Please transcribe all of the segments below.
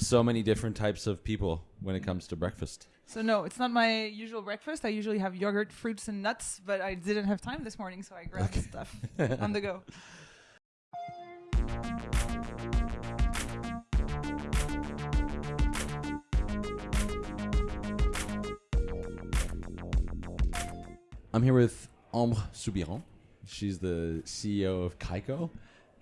so many different types of people when it comes to breakfast. So no, it's not my usual breakfast. I usually have yogurt, fruits, and nuts, but I didn't have time this morning, so I grabbed Okay. stuff on the go. I'm here with Ambre Soubiran. She's the CEO of Kaiko.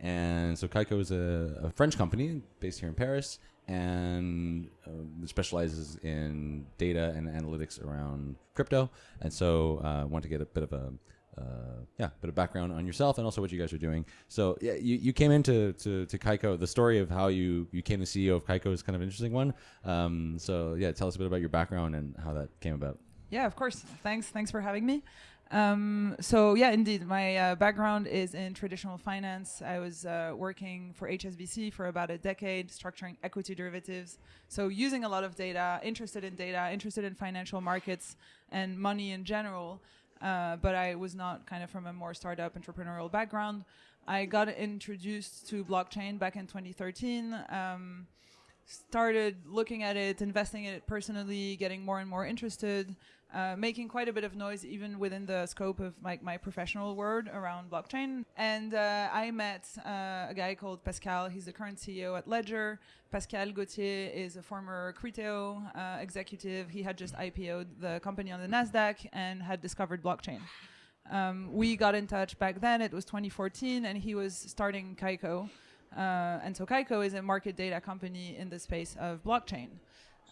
And so Kaiko is a, a French company based here in Paris and um, specializes in data and analytics around crypto. And so I uh, want to get a bit of a uh, yeah, bit of background on yourself and also what you guys are doing. So yeah, you, you came into to, to Kaiko. The story of how you you became the CEO of Kaiko is kind of an interesting one. Um, so yeah, tell us a bit about your background and how that came about. Yeah, of course. Thanks. Thanks for having me. Um, so yeah, indeed, my uh, background is in traditional finance. I was uh, working for HSBC for about a decade, structuring equity derivatives. So using a lot of data, interested in data, interested in financial markets and money in general. Uh, but I was not kind of from a more startup entrepreneurial background. I got introduced to blockchain back in 2013. Um, started looking at it, investing in it personally, getting more and more interested, uh, making quite a bit of noise even within the scope of like my professional world around blockchain. And uh, I met uh, a guy called Pascal. He's the current CEO at Ledger. Pascal Gauthier is a former Criteo uh, executive. He had just IPO'd the company on the Nasdaq and had discovered blockchain. Um, we got in touch back then. It was 2014, and he was starting Kaiko. Uh, and so Kaiko is a market data company in the space of blockchain.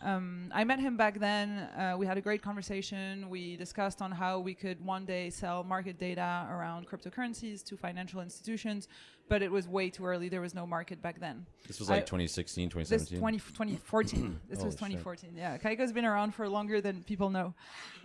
Um, I met him back then. Uh, we had a great conversation. We discussed on how we could one day sell market data around cryptocurrencies to financial institutions, but it was way too early. There was no market back then. This was like I- 2016, This 2017. 20, 2014. this was shit. 2014. Yeah, Kaiko's been around for longer than people know.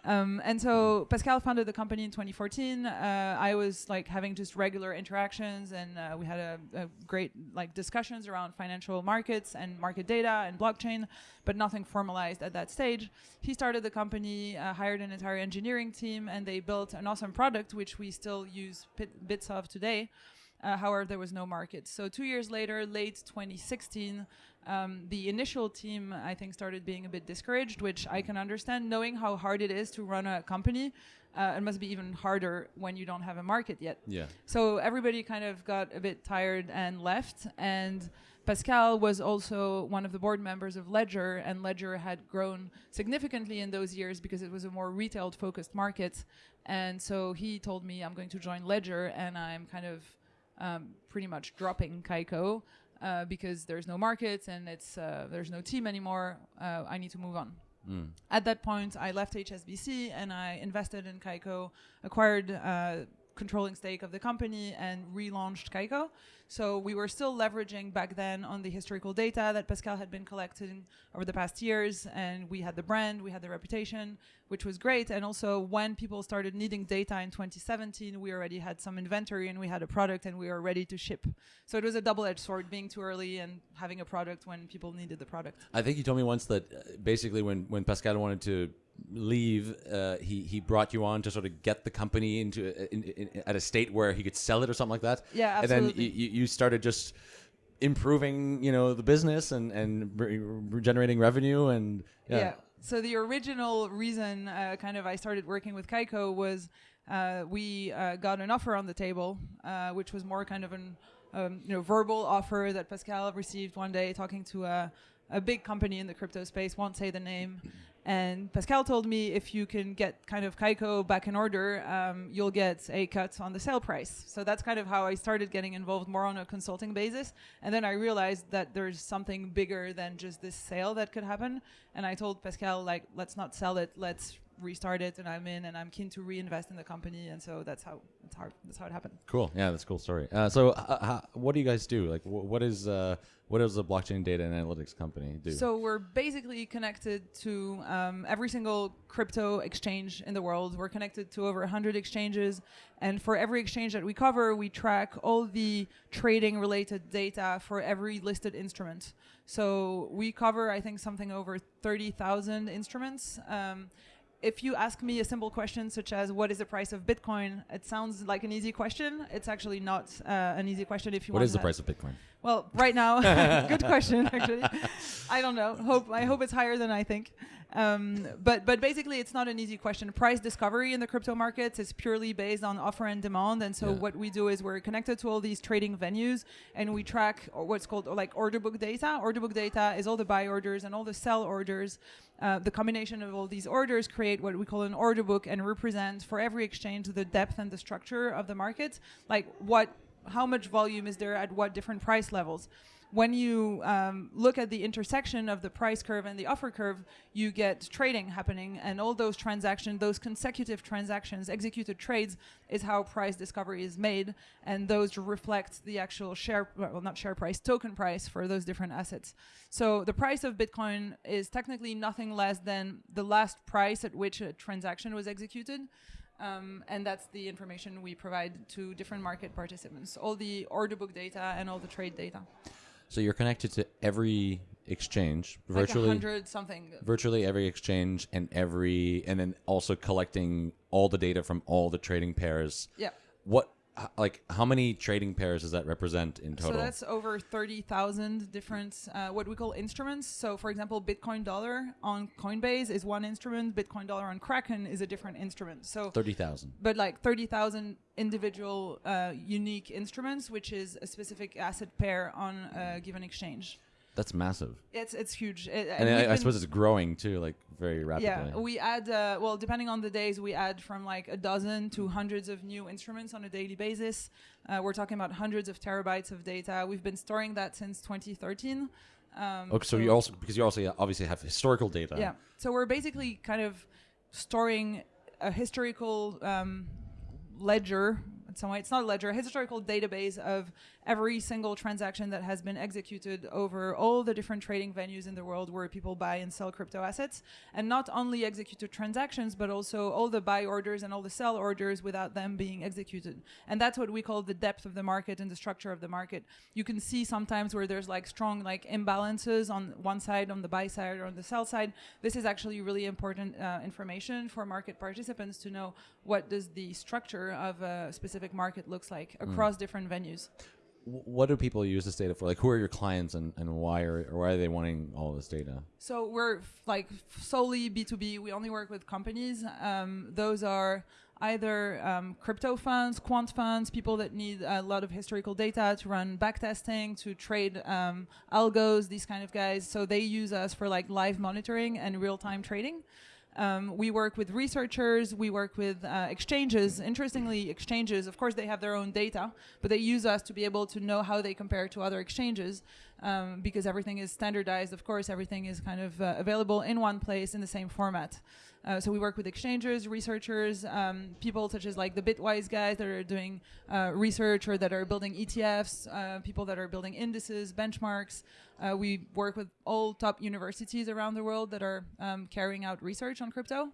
Um, and so Pascal founded the company in 2014. Uh, I was like having just regular interactions, and uh, we had a, a great like discussions around financial markets and market data and blockchain, but nothing formalized at that stage. He started the company, uh, hired an entire engineering team, and they built an awesome product which we still use bit, bits of today. Uh, however, there was no market. So two years later, late 2016, um, the initial team I think started being a bit discouraged, which I can understand. Knowing how hard it is to run a company, uh, it must be even harder when you don't have a market yet. Yeah. So everybody kind of got a bit tired and left. And Pascal was also one of the board members of Ledger, and Ledger had grown significantly in those years because it was a more retail focused market. And so he told me, I'm going to join Ledger, and I'm kind of um, pretty much dropping Kaiko. Uh, because there's no markets and it's uh, there's no team anymore, uh, I need to move on. Mm. At that point, I left HSBC and I invested in Kaiko, acquired uh, controlling stake of the company, and relaunched Kaiko. So we were still leveraging back then on the historical data that Pascal had been collecting over the past years, and we had the brand, we had the reputation, which was great. And also, when people started needing data in 2017, we already had some inventory and we had a product and we were ready to ship. So it was a double-edged sword, being too early and having a product when people needed the product. I think you told me once that uh, basically when, when Pascal wanted to leave, uh, he, he brought you on to sort of get the company into uh, in, in, at a state where he could sell it or something like that. Yeah, And then you, you started just improving, you know, the business and, and re- re- generating revenue and yeah. So the original reason, uh, kind of, I started working with Kaiko was uh, we uh, got an offer on the table, uh, which was more kind of an um, you know verbal offer that Pascal received one day, talking to a, a big company in the crypto space. Won't say the name. And Pascal told me if you can get kind of Kaiko back in order, um, you'll get a cut on the sale price. So that's kind of how I started getting involved more on a consulting basis. And then I realized that there's something bigger than just this sale that could happen. And I told Pascal, like, let's not sell it, let's restart it. And I'm in, and I'm keen to reinvest in the company. And so that's how that's how that's how it happened. Cool. Yeah, that's a cool story. Uh, so, uh, how, what do you guys do? Like, wh- what is uh, what does a blockchain data and analytics company do? So we're basically connected to um, every single crypto exchange in the world. We're connected to over 100 exchanges, and for every exchange that we cover, we track all the trading-related data for every listed instrument. So we cover, I think, something over 30,000 instruments. Um, if you ask me a simple question such as what is the price of Bitcoin, it sounds like an easy question. It's actually not uh, an easy question if you what want is the price of Bitcoin? well, right now, good question actually. I don't know. Hope I hope it's higher than I think. Um, but but basically, it's not an easy question. Price discovery in the crypto markets is purely based on offer and demand. And so Yeah. what we do is we're connected to all these trading venues, and we track what's called like order book data. Order book data is all the buy orders and all the sell orders. Uh, the combination of all these orders create what we call an order book and represent for every exchange the depth and the structure of the market. Like what, how much volume is there at what different price levels when you um, look at the intersection of the price curve and the offer curve, you get trading happening, and all those transactions, those consecutive transactions, executed trades, is how price discovery is made, and those reflect the actual share, well, not share price, token price for those different assets. So the price of Bitcoin is technically nothing less than the last price at which a transaction was executed. Um, and that's the information we provide to different market participants, all the order book data and all the trade data. So you're connected to every exchange, virtually like hundred something. virtually every exchange and every and then also collecting all the data from all the trading pairs. Yeah. What like how many trading pairs does that represent in total? So that's over 30,000 different, uh, what we call instruments. So, for example, Bitcoin dollar on Coinbase is one instrument, Bitcoin dollar on Kraken is a different instrument. So, 30,000. but like 30,000 individual uh, unique instruments, which is a specific asset pair on a given exchange. That's massive. It's it's huge. It- And I, I suppose it's growing too like very rapidly. Yeah, we add uh, well, depending on the days, we add from like a dozen to hundreds of new instruments on a daily basis. Uh, we're talking about hundreds of terabytes of data. We've been storing that since 2013. Um, Okay, so you also because you also obviously have historical data. yeah. So we're basically kind of storing a historical um, ledger. In some way, it's not a ledger, a historical database of every single transaction that has been executed over all the different trading venues in the world where people buy and sell crypto assets, and not only executed transactions, but also all the buy orders and all the sell orders without them being executed. And that's what we call the depth of the market and the structure of the market. You can see sometimes where there's like strong like imbalances on one side, on the buy side, or on the sell side. This is actually really important uh, information for market participants to know what does the structure of a specific market looks like across different venues. What do people use this data for? Like, who are your clients and, and why are or why are they wanting all this data? So we're like solely B2B. We only work with companies. Um, those are either um, crypto funds, quant funds, people that need a lot of historical data to run backtesting, to trade um, algos, these kind of guys. So they use us for like live monitoring and real time trading. Um, we work with researchers, we work with uh, exchanges. Interestingly, exchanges, of course, they have their own data, but they use us to be able to know how they compare to other exchanges um, because everything is standardized. Of course, everything is kind of uh, available in one place in the same format. Uh, so we work with exchanges, researchers, um, people such as like the Bitwise guys that are doing uh, research or that are building ETFs, uh, people that are building indices, benchmarks. Uh, we work with all top universities around the world that are um, carrying out research on crypto.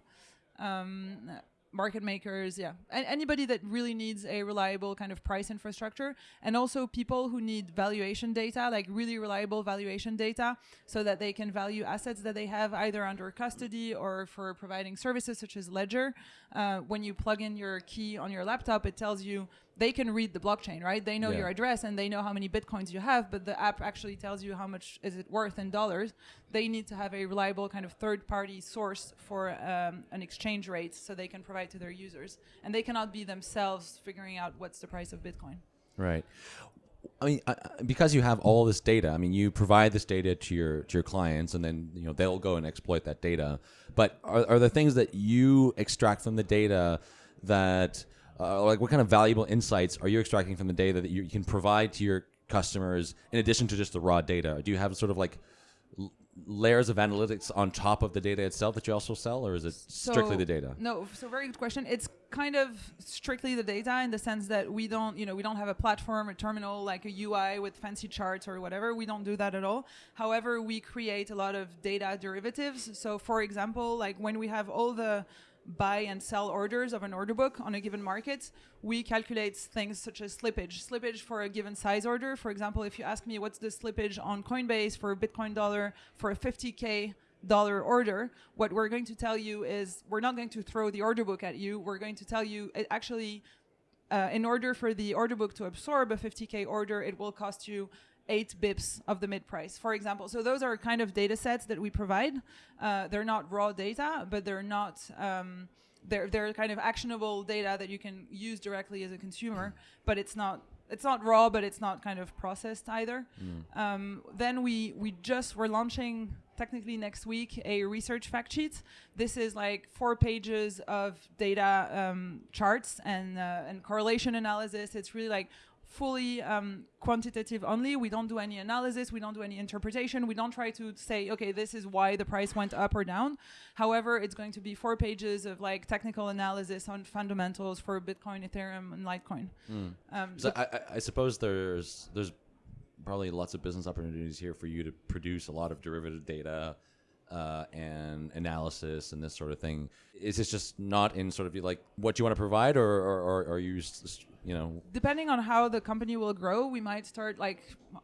Market makers, yeah, and anybody that really needs a reliable kind of price infrastructure, and also people who need valuation data, like really reliable valuation data, so that they can value assets that they have either under custody or for providing services such as Ledger. Uh, when you plug in your key on your laptop, it tells you they can read the blockchain, right? They know Yeah. your address and they know how many bitcoins you have, but the app actually tells you how much is it worth in dollars. They need to have a reliable kind of third-party source for um, an exchange rate, so they can provide to their users, and they cannot be themselves figuring out what's the price of Bitcoin. Right. I mean, I, because you have all this data, I mean, you provide this data to your to your clients, and then you know they'll go and exploit that data. But are, are there things that you extract from the data that, uh, like, what kind of valuable insights are you extracting from the data that you, you can provide to your customers in addition to just the raw data? Do you have sort of like layers of analytics on top of the data itself that you also sell, or is it strictly So- the data? No, so very good question. It's kind of strictly the data in the sense that we don't, you know, we don't have a platform, a terminal, like a UI with fancy charts or whatever. We don't do that at all. However, we create a lot of data derivatives. So, for example, like when we have all the buy and sell orders of an order book on a given market, we calculate things such as slippage. Slippage for a given size order. For example, if you ask me what's the slippage on Coinbase for a Bitcoin dollar for a 50K dollar order, what we're going to tell you is we're not going to throw the order book at you. We're going to tell you it actually, uh, in order for the order book to absorb a 50K order, it will cost you eight bips of the mid price, for example. So those are kind of data sets that we provide. Uh, they're not raw data, but they're not. Um, they're, they're kind of actionable data that you can use directly as a consumer, but it's not it's not raw, but it's not kind of processed either. Mm. Um, then we we just we're launching technically next week a research fact sheet. This is like four pages of data um, charts and uh, and correlation analysis. It's really like fully um, quantitative only. We don't do any analysis. We don't do any interpretation. We don't try to say, okay, this is why the price went up or down. However, it's going to be four pages of like technical analysis on fundamentals for Bitcoin, Ethereum, and Litecoin. Mm. Um, so I, I, suppose there's there's probably lots of business opportunities here for you to produce a lot of derivative data. Uh, and analysis and this sort of thing. Is this just not in sort of like what you want to provide, or, or, or are you you know? Depending on how the company will grow we might start like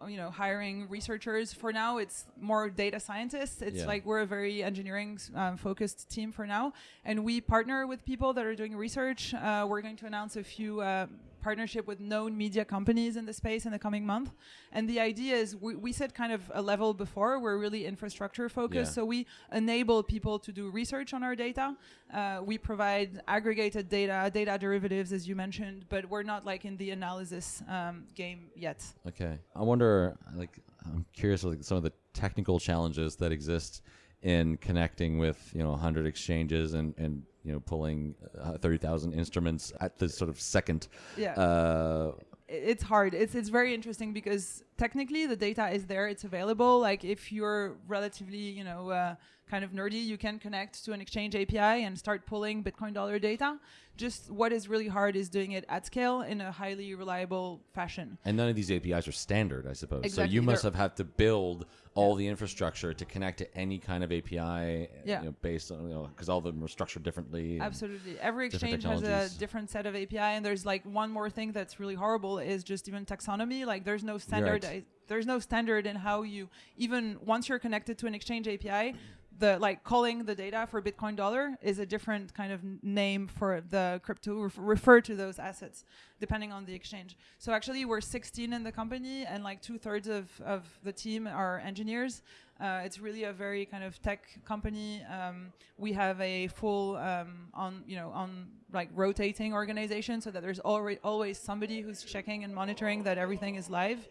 you know hiring researchers. For now it's more data scientists. It's yeah. like we're a very engineering um, focused team for now. And we partner with people that are doing research. Uh, we're going to announce a few uh, partnership with known media companies in the space in the coming month. And the idea is we, we said kind of a level before, we're really infrastructure focused. Yeah. So we enable people to do research on our data. Uh, we provide aggregated data, data derivatives, as you mentioned, but we're not like in the analysis um, game yet. Okay. I wonder, like, I'm curious, like some of the technical challenges that exist in connecting with you know 100 exchanges and and you know pulling uh, 30,000 instruments at the sort of second yeah. uh, it's hard. It's it's very interesting because technically the data is there. It's available. Like if you're relatively you know uh, kind of nerdy you can connect to an exchange api and start pulling bitcoin dollar data just what is really hard is doing it at scale in a highly reliable fashion. And none of these APIs are standard, I suppose. Exactly. So you must They're have had to build all the infrastructure to connect to any kind of API, yeah. you know, based on you know because all of them are structured differently. Absolutely, every exchange has a different set of API, and there's like one more thing that's really horrible is just even taxonomy. Like there's no standard. There's no standard in how you even once you're connected to an exchange API the like calling the data for Bitcoin dollar is a different kind of name for the crypto ref refer to those assets depending on the exchange. So actually we're 16 in the company and like two thirds of, of the team are engineers. Uh, it's really a very kind of tech company. Um, we have a full um, on you know on like rotating organization so that there's already always somebody who's checking and monitoring that everything is live.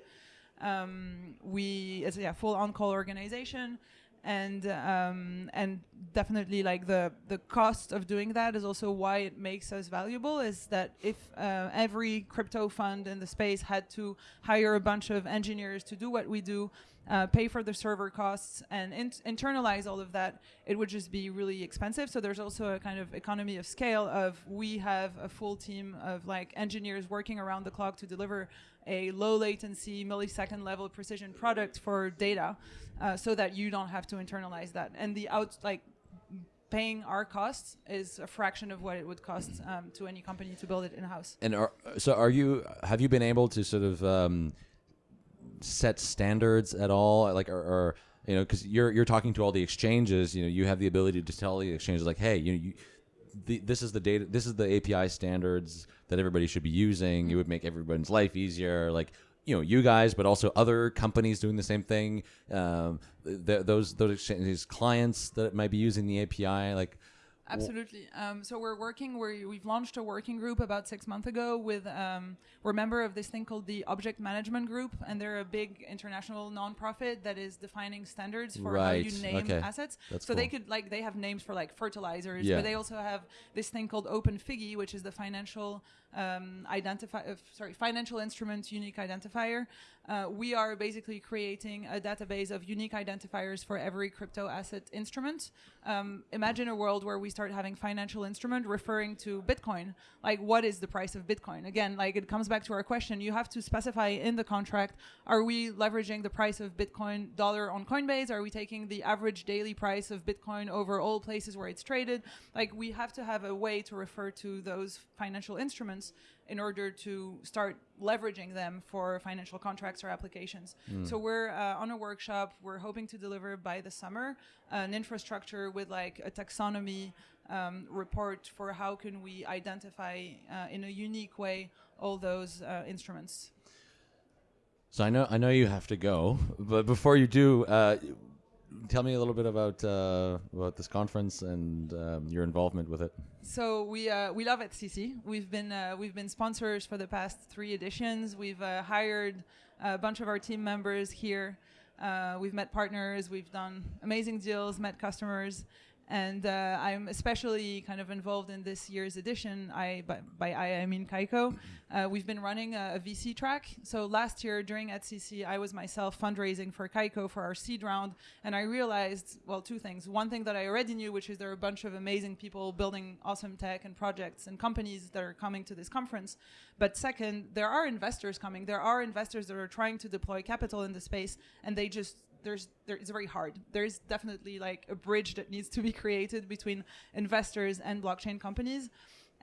Um, we it's a yeah, full on call organization and um, and definitely like the the cost of doing that is also why it makes us valuable is that if uh, every crypto fund in the space had to hire a bunch of engineers to do what we do uh, pay for the server costs and in internalize all of that it would just be really expensive. So there's also a kind of economy of scale of we have a full team of like engineers working around the clock to deliver a low latency millisecond level precision product for data uh, so that you don't have to internalize that. And the out like paying our costs is a fraction of what it would cost um, to any company to build it in house. And are, so, are you? Have you been able to sort of um, set standards at all? Like, or, or you know, because you're you're talking to all the exchanges. You know, you have the ability to tell the exchanges like, hey, you, you the, this is the data. This is the API standards that everybody should be using. It would make everyone's life easier. Like you know you guys, but also other companies doing the same thing. Um, th- those those exchanges clients that might be using the API, like Absolutely. Um, so we're working. we we've launched a working group about six months ago with. Um, we're a member of this thing called the Object Management Group, and they're a big international nonprofit that is defining standards for right. how you name okay. assets. That's so cool. they could like they have names for like fertilizers, yeah. but they also have this thing called Open OpenFIGI, which is the financial um, identify. Uh, sorry, financial instrument unique identifier. Uh, we are basically creating a database of unique identifiers for every crypto asset instrument. Um, imagine a world where we start having financial instrument referring to Bitcoin. Like, what is the price of Bitcoin? Again, like it comes back to our question. You have to specify in the contract: Are we leveraging the price of Bitcoin dollar on Coinbase? Are we taking the average daily price of Bitcoin over all places where it's traded? Like, we have to have a way to refer to those financial instruments in order to start leveraging them for financial contracts or applications. Mm. So we're uh, on a workshop. We're hoping to deliver by the summer an infrastructure with like a taxonomy um, report for how can we identify uh, in a unique way all those uh, instruments. So I know I know you have to go, but before you do, uh, tell me a little bit about uh, about this conference and um, your involvement with it. So we uh, we love EthCC. We've been uh, we've been sponsors for the past three editions. We've uh, hired a bunch of our team members here. Uh, we've met partners. We've done amazing deals. Met customers. And uh, I'm especially kind of involved in this year's edition. I by, by I, I mean Kaiko. Uh, we've been running a, a, VC track. So last year during EthCC, I was myself fundraising for Kaiko for our seed round, and I realized well two things. One thing that I already knew, which is there are a bunch of amazing people building awesome tech and projects and companies that are coming to this conference. But second, there are investors coming. There are investors that are trying to deploy capital in the space, and they just there's there, it's very hard. There's definitely like a bridge that needs to be created between investors and blockchain companies.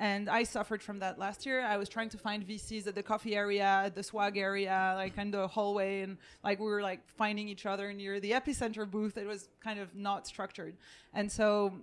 And I suffered from that last year. I was trying to find VCs at the coffee area, at the swag area, like in the hallway, and like we were like finding each other near the epicenter booth. It was kind of not structured. And so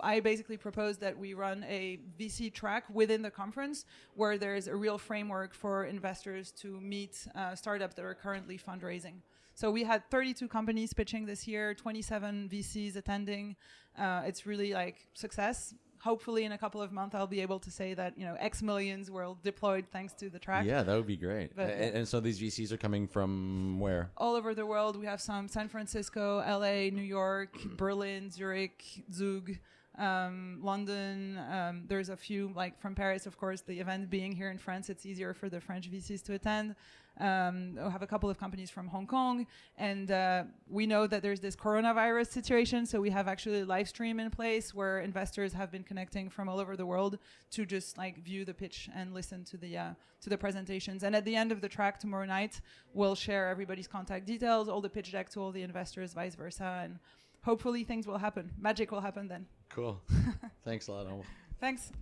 I basically proposed that we run a VC track within the conference where there's a real framework for investors to meet uh, startups that are currently fundraising. So we had 32 companies pitching this year, 27 VCs attending. Uh, it's really like success. Hopefully, in a couple of months, I'll be able to say that you know X millions were deployed thanks to the track. Yeah, that would be great. And, and, so these VCs are coming from where? All over the world. We have some San Francisco, LA, New York, Berlin, Zurich, Zug. Um, London. Um, there's a few like from Paris, of course. The event being here in France, it's easier for the French VCs to attend. Um, we have a couple of companies from Hong Kong, and uh, we know that there's this coronavirus situation. So we have actually a live stream in place where investors have been connecting from all over the world to just like view the pitch and listen to the uh, to the presentations. And at the end of the track tomorrow night, we'll share everybody's contact details, all the pitch deck to all the investors, vice versa, and hopefully things will happen. Magic will happen then. Cool. Thanks a lot. Thanks.